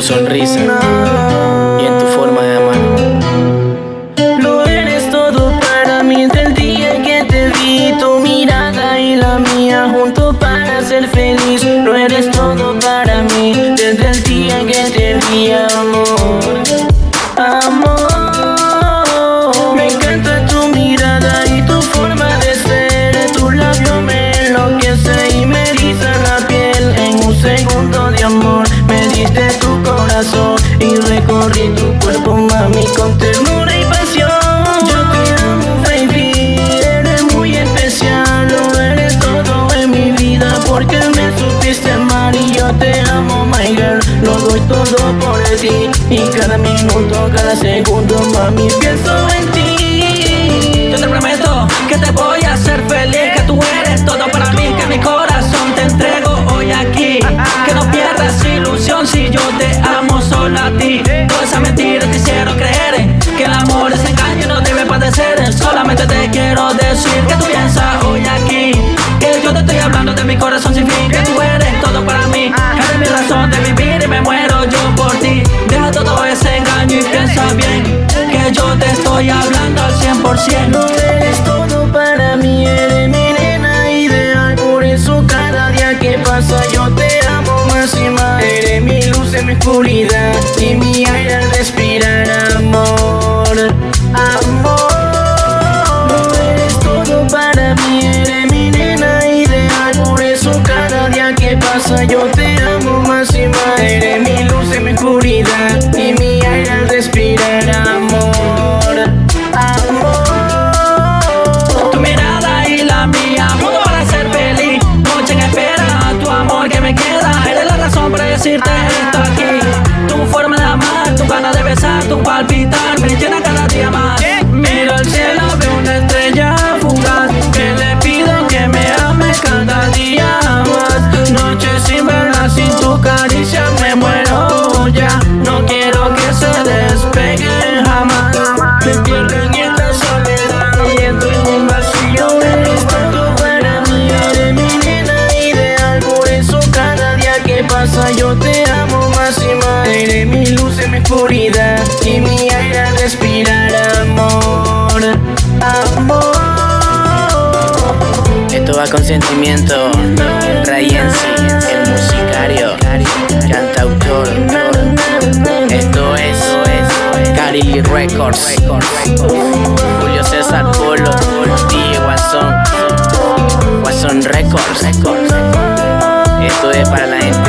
tu sonrisa y en tu forma de amar. Lo eres todo para mí desde el día que te vi, tu mirada y la mía junto para ser feliz. Lo eres todo para mí desde el día que te vi, amor. de tu cuerpo, mami, con ternura y pasión. Yo te amo, baby, eres muy especial, lo eres todo en mi vida, porque me supiste amar y yo te amo, my girl. Lo doy todo por ti y cada minuto, cada segundo, mami, pienso en ti. Yo te prometo que te voy estoy hablando al 100% No eres todo para mí, eres mi nena ideal. Por eso cada día que pasa yo te amo más y más. Eres mi luz en mi oscuridad me llena cada día más. Miro al cielo, veo una estrella fugaz. Que le pido que me ame cada día más. Noche sin verla, sin tu caricia, me muero ya. No quiero que se despegue jamás. Me pierdo en esta soledad y entro en un vacío. Eres todo para mí, eres mi nena ideal Por eso cada día que pasa yo te amo más y más Eres mi mi oscuridad y mi aire respirar amor Amor Esto va con sentimiento. Rayensi, el musicario, cantautor. Esto es Cari Records. Julio César Polo, DJ Guasón. Guasón Records. Esto es para la gente